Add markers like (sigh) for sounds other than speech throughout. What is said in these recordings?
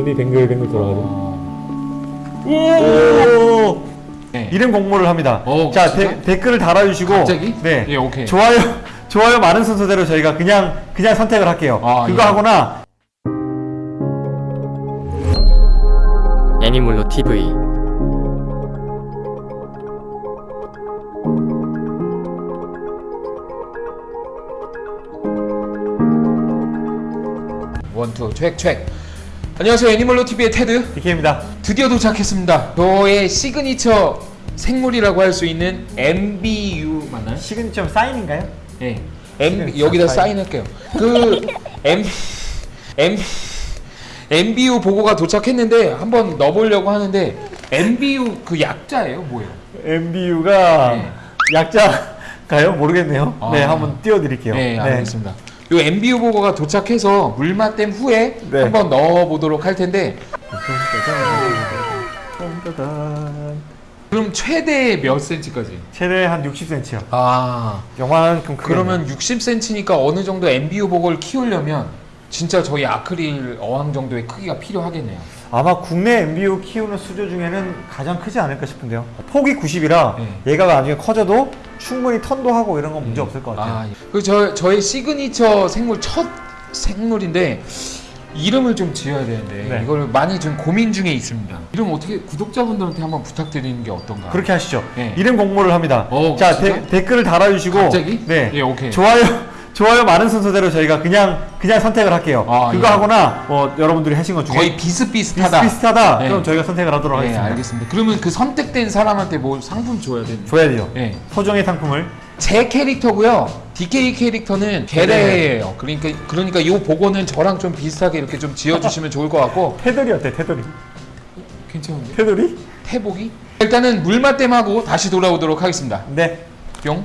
눈이 뱅글뱅글 돌아가죠. 오! 네. 이름 공모를 합니다. 오, 자, 진짜? 데- 댓글을 달아주시고. 갑자기? 네. 예, 오케이. 좋아요, 좋아요 많은 순서대로 저희가 그냥, 그냥 선택을 할게요. 아, 그거 예. 하거나, 애니몰로 TV one two check check 안녕하세요 애니멀로 TV의 테드 DK입니다. 드디어 도착했습니다 저의 시그니처 생물이라고 할 수 있는 MBU 맞나요? 시그니처 사인인가요? 네. M 시그니처 여기다 사인. 사인 할게요. 그 M M MBU 복어가 도착했는데 한번 넣어보려고 하는데 MBU 그 약자예요, 뭐예요? MBU가 네. 약자가요? 모르겠네요. 아. 네, 한번 띄워드릴게요. 네, 알겠습니다. 요 MBU 보고가 도착해서 물맛 댐 후에 네. 한번 넣어보도록 할 텐데. 그럼 최대 몇 센치까지? 최대 한 60cm요. 아 요만큼 크게. 그러면 60cm니까 어느 정도 MBU 보고를 키우려면 진짜 저희 아크릴 어항 정도의 크기가 필요하겠네요. 아마 국내 MBU 키우는 수조 중에는 가장 크지 않을까 싶은데요. 폭이 90이라 네. 얘가 나중에 커져도 충분히 턴도 하고 이런 건 문제 없을 것 같아요. 아, 그저 저의 시그니처 생물 첫 생물인데 이름을 좀 지어야 되는데 네. 이걸 많이 좀 고민 중에 있습니다. 이름 어떻게 구독자분들한테 한번 부탁드리는 게 어떤가? 그렇게 하시죠. 네. 이름 공모를 합니다. 어, 자? 데- 댓글을 달아주시고. 갑자기? 네. 예, 오케이. 좋아요, 좋아요 많은 순서대로 저희가 그냥, 그냥 선택을 할게요. 아, 그거 예. 하거나, 뭐, 여러분들이 하신 것 중에. 거의 비슷비슷하다. 비슷비슷하다. 네. 그럼 저희가 선택을 하도록 네, 하겠습니다. 알겠습니다. 그러면 그 선택된 사람한테 뭐 상품 줘야 되는? 줘야 돼요. 네. 소정의 상품을. 제 캐릭터고요. DK 캐릭터는 게레예요. 그러니까 그러니까 이 보고는 저랑 좀 비슷하게 이렇게 좀 지어주시면 좋을 것 같고 (laughs) 테두리 어때, 테두리? 괜찮은데? 테두리? 태복이? 일단은 물맛댐하고 다시 돌아오도록 하겠습니다. 네. 뿅.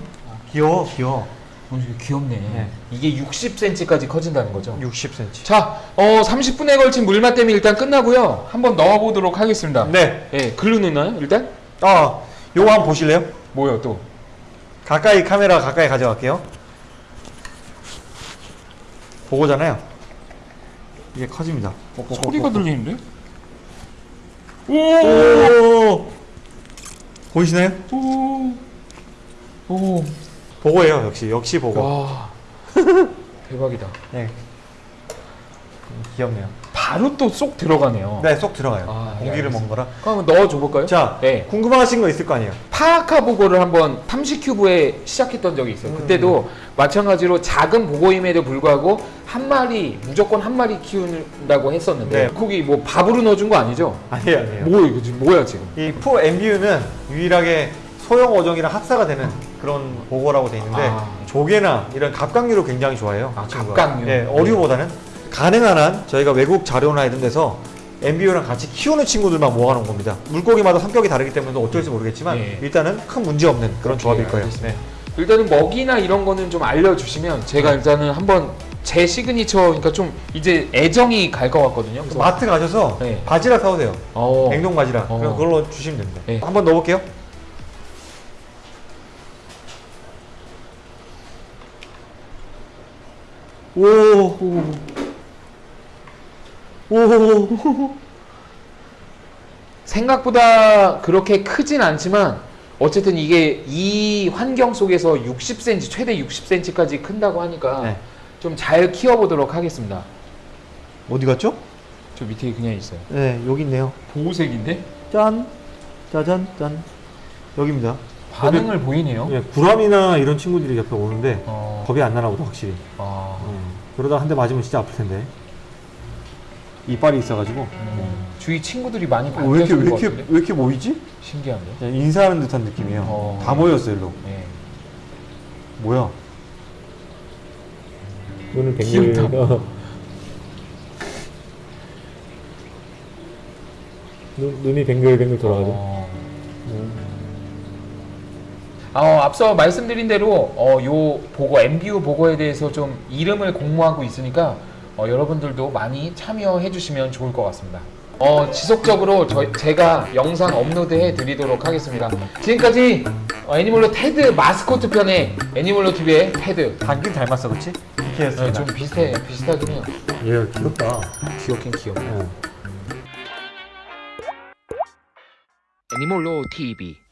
귀여워, 귀여워. 어, 이거 귀엽네. 네. 이게 60cm까지 커진다는 거죠. 60cm. 자, 어, 30분에 걸친 물맛댐이 일단 끝나고요. 한번 넣어보도록 하겠습니다. 네. 예, 글로 넣나요? 일단? 아, 요거 한번 보실래요? 뭐요 또? 가까이 카메라 가까이 가져갈게요. 보고잖아요. 이게 커집니다. 소리가 들리는데? 오! 보이시나요? 오. 오. 보고예요, 역시. 역시 보고. 와. (laughs) 대박이다. 네. 음, 귀엽네요. 바로 또 쏙 들어가네요. 네, 쏙 들어가요. 아, 예, 공기를 알겠습니다. 먹은 거라. 그럼 넣어줘 볼까요? 자, 네. 궁금하신 거 있을 거 아니에요? 파아카 보고를 한번 탐식큐브에 시작했던 적이 있어요. 그때도 마찬가지로 작은 보고임에도 불구하고 한 마리 무조건 한 마리 키운다고 했었는데 네. 거기 뭐 밥으로 넣어준 거 아니죠? 아니에요, 아니에요. 뭐 이거 지금 뭐야 지금? 이푸 MBU는 유일하게 소형 어종이랑 합사가 되는 그런 보고라고 돼 있는데 아. 조개나 이런 갑각류를 굉장히 좋아해요. 아. 갑각류. 예, 어류보다는 가능한 한 저희가 외국 자료나 이런 데서 MBU랑 같이 키우는 친구들만 모아놓은 겁니다. 물고기마다 성격이 다르기 때문에 어쩔지 모르겠지만 예. 일단은 큰 문제 없는 그런 조합일 예, 거예요. 네. 일단은 먹이나 이런 거는 좀 알려주시면 제가 일단은 한번 제 시그니처 그러니까 좀 이제 애정이 갈 것 같거든요. 마트 가셔서 네. 바지락 사오세요. 어. 냉동 바지락. 어. 그걸로 주시면 됩니다. 네. 한번 넣어볼게요. 오. 오. 오. 생각보다 그렇게 크진 않지만 어쨌든 이게 이 환경 속에서 60cm 최대 60cm까지 큰다고 하니까 네. 좀잘 키워보도록 하겠습니다. 어디 갔죠? 저 밑에 그냥 있어요. 네, 여기 있네요. 보호색인데 짠. 짜잔 짠. 여기입니다. 반응을 보이네요. 예, 구람이나 이런 친구들이 옆에 오는데 어, 겁이 안 나나 보다 확실히. 어, 음, 그러다 한 대 맞으면 진짜 아플 텐데. 이빨이 있어가지고. 음, 주위 친구들이 많이 어, 왜 이렇게 왜것 이렇게 같은데 왜 이렇게 모이지? 신기한데. 인사하는 듯한 느낌이에요. 어. 다 모였어 일로. 네. 뭐야? 뱅글. 어. 눈, 눈이 뱅글뱅글 돌아가죠. 어. 음. 어, 앞서 말씀드린 대로 어, 요 보고 MBU 보고에 대해서 좀 이름을 공모하고 있으니까 어, 여러분들도 많이 참여해 주시면 좋을 것 같습니다. 어, 지속적으로 저, 제가 영상 업로드해 드리도록 하겠습니다. 지금까지 어, 애니멀로 테드 마스코트 편의 애니멀로 TV의 테드. 당긴 닮았어, 그렇지? 이렇게 했어. 어, 좀 비슷해, 비슷하긴 해요. 예, 귀엽다. 귀엽긴 귀엽네. 어. 애니멀로 TV.